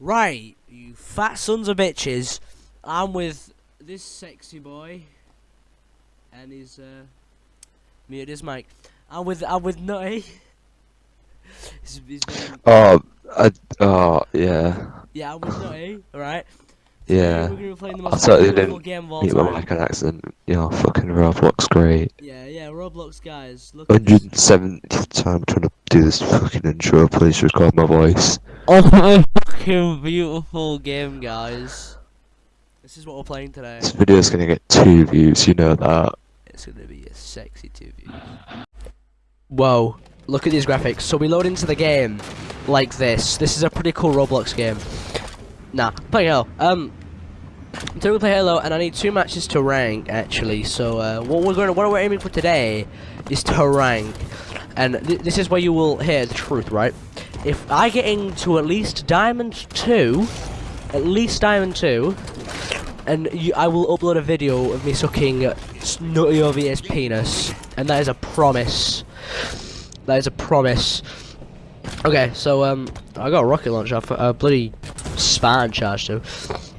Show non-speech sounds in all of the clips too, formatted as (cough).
Right, you fat sons of bitches. I'm with this sexy boy, and he's uh, muted his mic. I'm with I'm with Nutty. (laughs) His- his Oh, I, oh, yeah, yeah, I'm with Nutty. All right. yeah. We're gonna be playing the I most totally beautiful didn't game of all Mute my time. mic on accident. Yeah, fucking Roblox, great. Yeah, yeah, Roblox guys. Look at 170th time trying to do this fucking intro. Please record my voice. Oh my fucking beautiful game, guys. This is what we're playing today. This video's gonna get two views, you know that. It's gonna be a sexy two views. Whoa, look at these graphics. So we load into the game like this. This is a pretty cool Roblox game. Nah, play Halo. Um, today we play Halo, and I need two matches to rank actually. So uh, what we're going, what we're aiming for today is to rank, and th this is where you will hear the truth, right? If I get into at least Diamond two, at least Diamond two, and you, I will upload a video of me sucking Nutty OVS penis, and that is a promise. That is a promise. Okay, so um, I got a rocket launcher, a bloody Spartan charge too.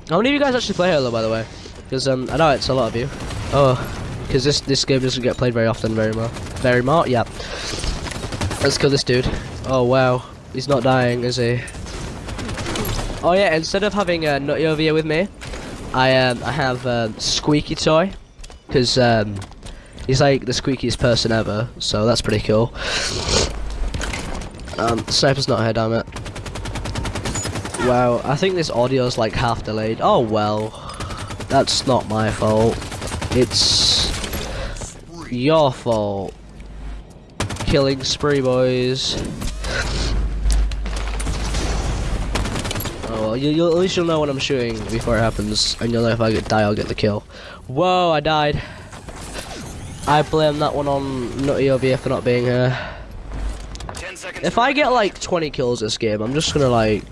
How many of you guys actually play Halo, by the way? Because um, I know it's a lot of you. Oh, because this this game doesn't get played very often, very much. very much, Yeah. Let's kill this dude. Oh wow, he's not dying, is he? Oh yeah, instead of having uh, Nutty over here with me, I um I have uh, Squeaky Toy, because um he's like the squeakiest person ever, so that's pretty cool. Um, Sniper's not here, damn it. Wow, I think this audio's like half delayed. Oh well, that's not my fault. It's your fault. Killing spree, boys. Oh you, you'll, at least you'll know when I'm shooting before it happens, and you'll know if I get die, I'll get the kill. Whoa, I died. I blame that one on Nutty over here for not being here. If I get like 20 kills this game, I'm just gonna like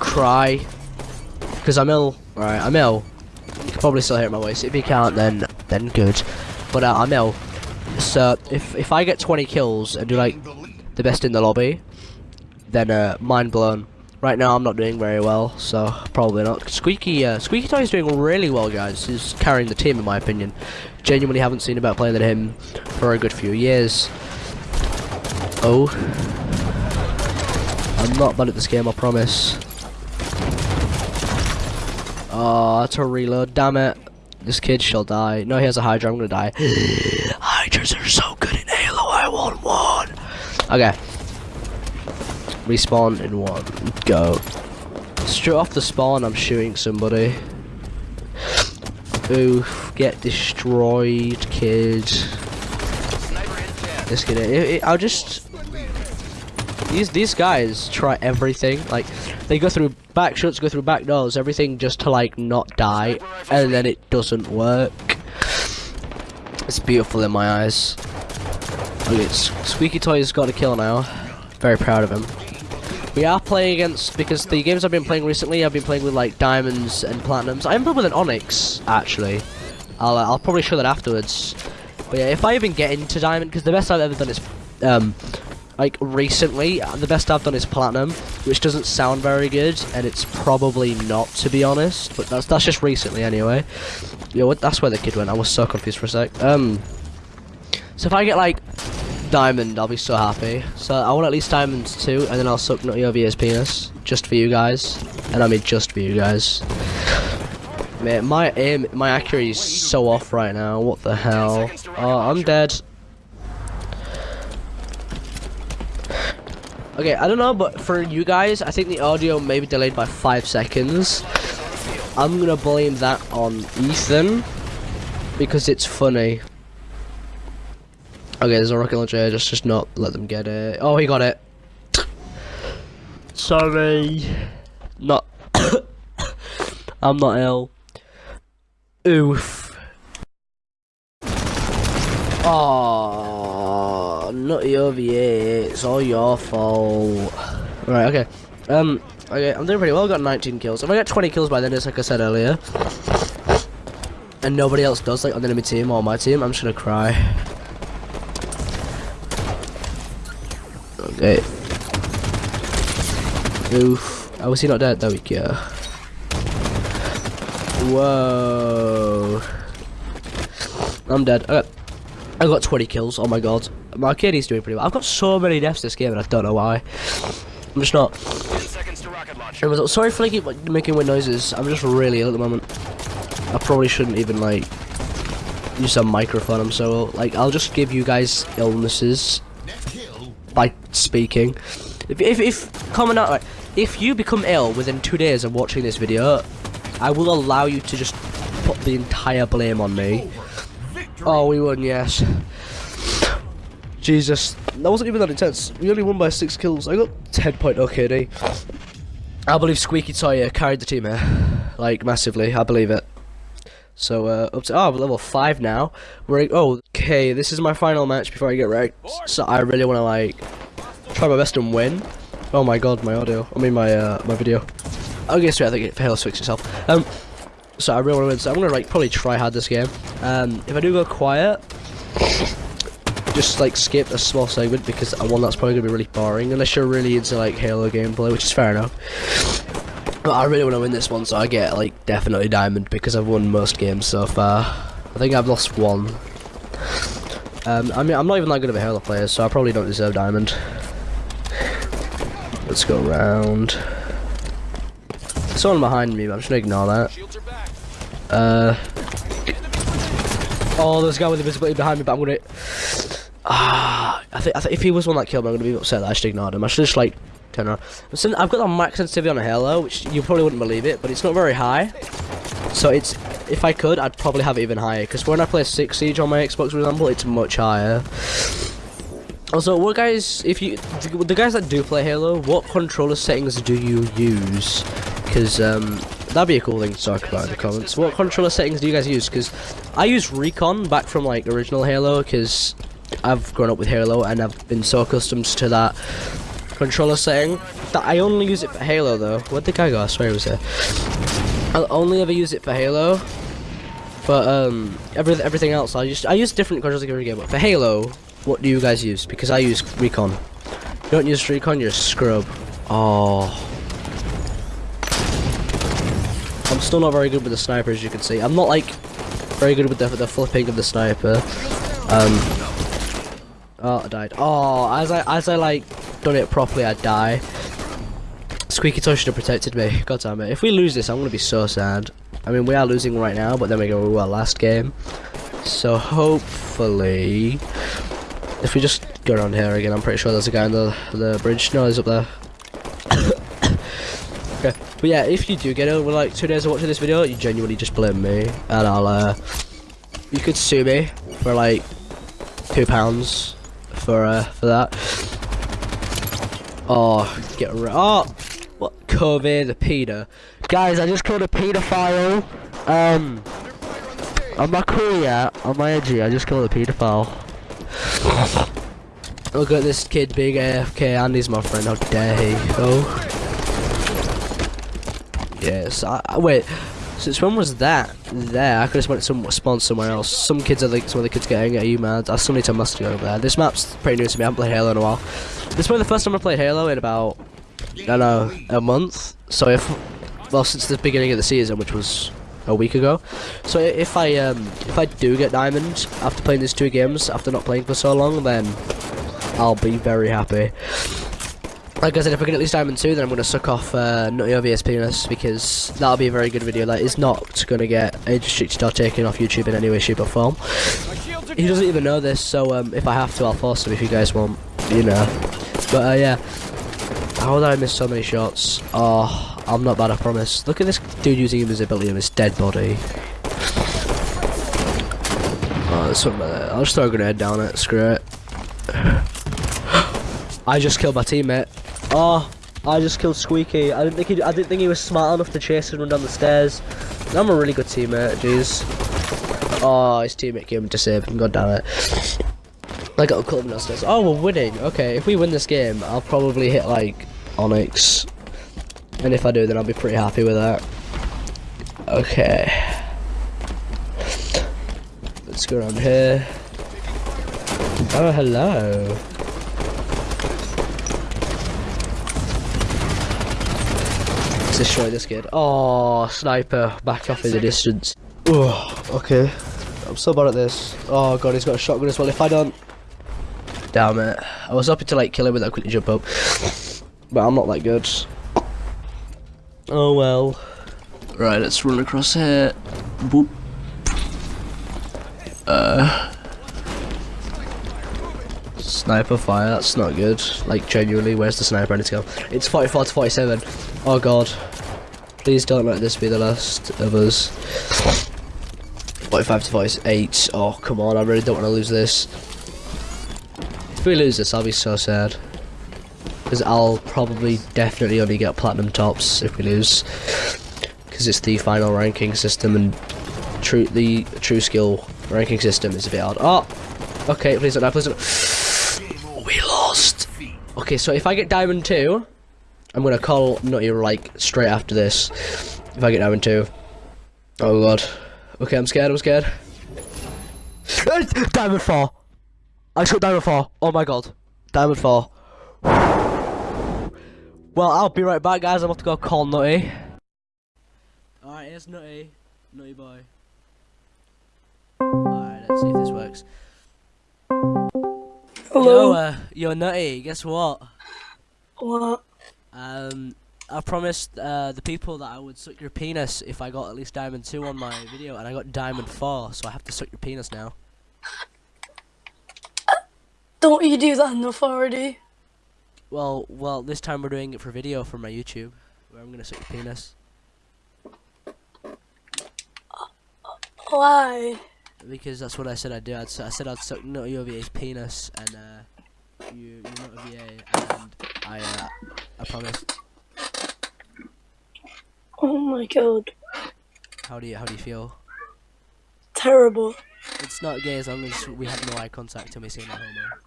cry because I'm ill. Right, I'm ill. You can probably still hear my voice. If you can't, then then good. But uh, I'm ill. So if if I get 20 kills and do like the best in the lobby, then uh, mind blown. Right now I'm not doing very well, so probably not. Squeaky, uh, Squeaky Toy is doing really well, guys. He's carrying the team, in my opinion. Genuinely haven't seen about playing than him for a good few years. Oh, I'm not bad at this game, I promise. Oh, that's a reload. Damn it. This kid shall die. No, he has a Hydra. I'm gonna die. (gasps) Hydras are so good in Halo. I want one. Okay. Respawn in one. Go. Straight off the spawn, I'm shooting somebody. Oof. Get destroyed, kid. This kid. It, it, I'll just. These these guys try everything. Like they go through back shots, go through back doors, everything just to like not die, and then it doesn't work. It's beautiful in my eyes. Okay, Squeaky Toy's got a kill now. Very proud of him. We are playing against because the games I've been playing recently, I've been playing with like diamonds and platinums. I'm playing with an onyx actually. I'll uh, I'll probably show that afterwards. But yeah, if I even get into diamond, because the best I've ever done is um like recently, uh, the best I've done is platinum, which doesn't sound very good, and it's probably not to be honest. But that's that's just recently anyway. Yo? That's where the kid went. I was so confused for a sec. Um. So if I get like diamond, I'll be so happy. So I want at least diamonds too, and then I'll suck Nutty over his penis, just for you guys. And I mean just for you guys. Man, my aim, my accuracy is so off right now. What the hell? Oh, I'm dead. Okay, I don't know, but for you guys, I think the audio may be delayed by five seconds. I'm gonna blame that on Ethan because it's funny. Okay, there's a rocket launcher just just not let them get it. Oh, he got it. Sorry. Not. (coughs) I'm not ill. Oof. Oh, nutty over here. It's all your fault. Right, okay. Um, okay, I'm doing pretty well. I got 19 kills. If I get 20 kills by then, it's like I said earlier, and nobody else does, like on the enemy team or my team, I'm just gonna cry. Okay. Oof. Oh, is he not dead? There we go. Whoa. I'm dead. I got, I got 20 kills. Oh my god. My kid is doing pretty well. I've got so many deaths this game and I don't know why. I'm just not. Sorry for like making weird noises. I'm just really ill at the moment. I probably shouldn't even like use a microphone. I'm so ill. like I'll just give you guys illnesses by speaking. If if, if comment out if you become ill within two days of watching this video, I will allow you to just put the entire blame on me. Oh, we won, yes. Jesus, that wasn't even that intense. We only won by six kills. I got 10.0 KD. I believe Squeaky Toy uh, carried the team here, like massively. I believe it. So uh, up to oh, we're level five now. We're oh okay. This is my final match before I get ranked. So I really want to like try my best and win. Oh my god, my audio. I mean my uh, my video. Okay, so I think it fails fix itself. Um, so I really want to win. So I'm gonna like probably try hard this game. Um, if I do go quiet, just like skip a small segment because one that's probably gonna be really boring unless you're really into like Halo gameplay, which is fair enough. But I really want to win this one, so I get like definitely diamond because I've won most games so far. I think I've lost one. Um, I mean, I'm not even that good of a Halo player, so I probably don't deserve diamond. Let's go around. Someone behind me, but I'm just gonna ignore that. Uh. Oh, there's a guy with invisibility behind me, but I'm gonna. (sighs) Ah, I think I think if he was one that killed me, I'm gonna be upset that I just ignored him. I should just like turn around. I've got the max sensitivity on a Halo, which you probably wouldn't believe it, but it's not very high. So it's if I could, I'd probably have it even higher. Because when I play Six Siege on my Xbox, for example, it's much higher. Also, what guys, if you, the guys that do play Halo, what controller settings do you use? Because um, that'd be a cool thing to talk about in the comments. What controller settings do you guys use? Because I use Recon back from like original Halo, because I've grown up with Halo and I've been so accustomed to that controller setting that I only use it for Halo though. Where'd the guy go? I swear he was there. I'll only ever use it for Halo. But um, every, everything else I just I use different controllers every game. But for Halo, what do you guys use? Because I use Recon. You don't use Recon, you're a scrub. Oh. I'm still not very good with the sniper, as you can see. I'm not like very good with the, the flipping of the sniper. Um. Oh, I died. Oh, as I as I like done it properly, I'd die. Squeaky Toy should have protected me. God damn it. If we lose this, I'm gonna be so sad. I mean, we are losing right now, but then we go to our last game. So hopefully, if we just go around here again, I'm pretty sure there's a guy on the the bridge. No, he's up there. (coughs) okay, but yeah, if you do get over like two days of watching this video, you genuinely just blame me, and I'll uh, you could sue me for like two pounds for uh for that. Oh, get rid. Oh, what? COVID, the pedo. Guys, I just killed a pedophile. Um, on my crew, yeah, on my edgy, I just killed a pedophile. (sighs) Look at this kid being AFK, and he's my friend. How dare he? Oh. Yes. I, I, wait. Since when was that there? I could have went some spawned somewhere else. Some kids are like some of the kids getting at you mad. I still need to muster over there. This map's pretty new to me. I haven't played Halo in a while. This is the first time I played Halo in about I don't know a month. So if well since the beginning of the season, which was a week ago. So if I um if I do get diamond after playing these two games after not playing for so long, then I'll be very happy. Like I said, if I get at least Diamond 2, then I'm going to suck off uh, Nutty OVS penis, because that'll be a very good video Like, is not to get age restricted or taken off YouTube in any way, shape or form. He doesn't even know this, so um, if I have to, I'll force him if you guys want, you know. But uh, yeah, how did I miss so many shots? Oh, I'm not bad, I promise. Look at this dude using invisibility on his dead body. Oh, there's something there. I'll just throw a grenade down it, screw it. (gasps) I just killed my teammate. Oh, I just killed Squeaky. I didn't think he. I didn't think he was smart enough to chase and run down the stairs. I'm a really good teammate. Jeez. Oh, his teammate came to save him. God damn it. I got a him downstairs. Oh, we're winning. Okay, if we win this game, I'll probably hit like Onyx, and if I do, then I'll be pretty happy with that. Okay. Let's go around here. Oh, hello. Destroy this kid. Oh, sniper, back off in the distance. Oh, okay. I'm so bad at this. Oh god, he's got a shotgun as well. If I don't, damn it. I was hoping to like kill him without quickly jump up, but I'm not that good. Oh well. Right, let's run across here. Boop. Uh. Sniper fire, that's not good. Like, genuinely, where's the sniper? I need to go. It's 44 to 47. Oh god. Please don't let this be the last of us. 45 to 48. Oh, come on, I really don't want to lose this. If we lose this, I'll be so sad. Because I'll probably definitely only get platinum tops if we lose. Because it's the final ranking system and true the TrueSkill ranking system is a bit hard. Oh! Okay, please don't die, please don't. (gasps) We lost! Okay, so if I get diamond 2, I'm gonna call Nutty like straight after this. If I get diamond 2. Oh god. Okay, I'm scared, I'm scared. (laughs) diamond 4! I just got diamond 4. Oh my god. Diamond 4. Well, I'll be right back, guys. I'm about to go call Nutty. Alright, here's Nutty. Nutty boy. Alright, let's see if this works. Hello. Yo, uh, yo, Nutty, guess what? What? Um, I promised uh, the people that I would suck your penis if I got at least diamond 2 on my video, and I got diamond 4, so I have to suck your penis now. Don't you do that enough already? Well, well, this time we're doing it for video for my YouTube, where I'm gonna suck your penis. Why? Because that's what I said I'd do. I'd, I said I'd suck Nutty OVA's penis, and uh, you, you Nutty OVA, and I, uh, I promise. Oh my god. How do you, how do you feel? Terrible. It's not gay as long as we have no eye contact and we say no homo.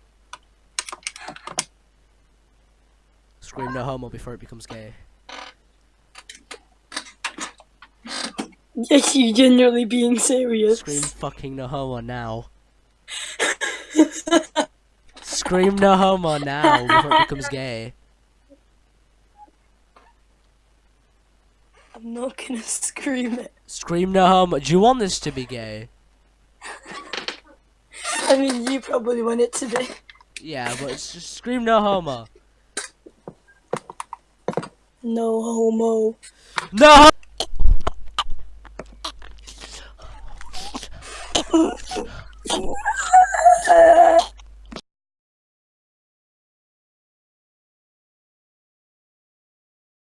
Scream no homo before it becomes gay. Yes, you genuinely being serious. Scream fucking no homo now. (laughs) Scream no homo now before it becomes gay. I'm not gonna scream it. Scream no homo. Do you want this to be gay? (laughs) I mean, you probably want it to be. Yeah, but it's just scream no homo. No homo. No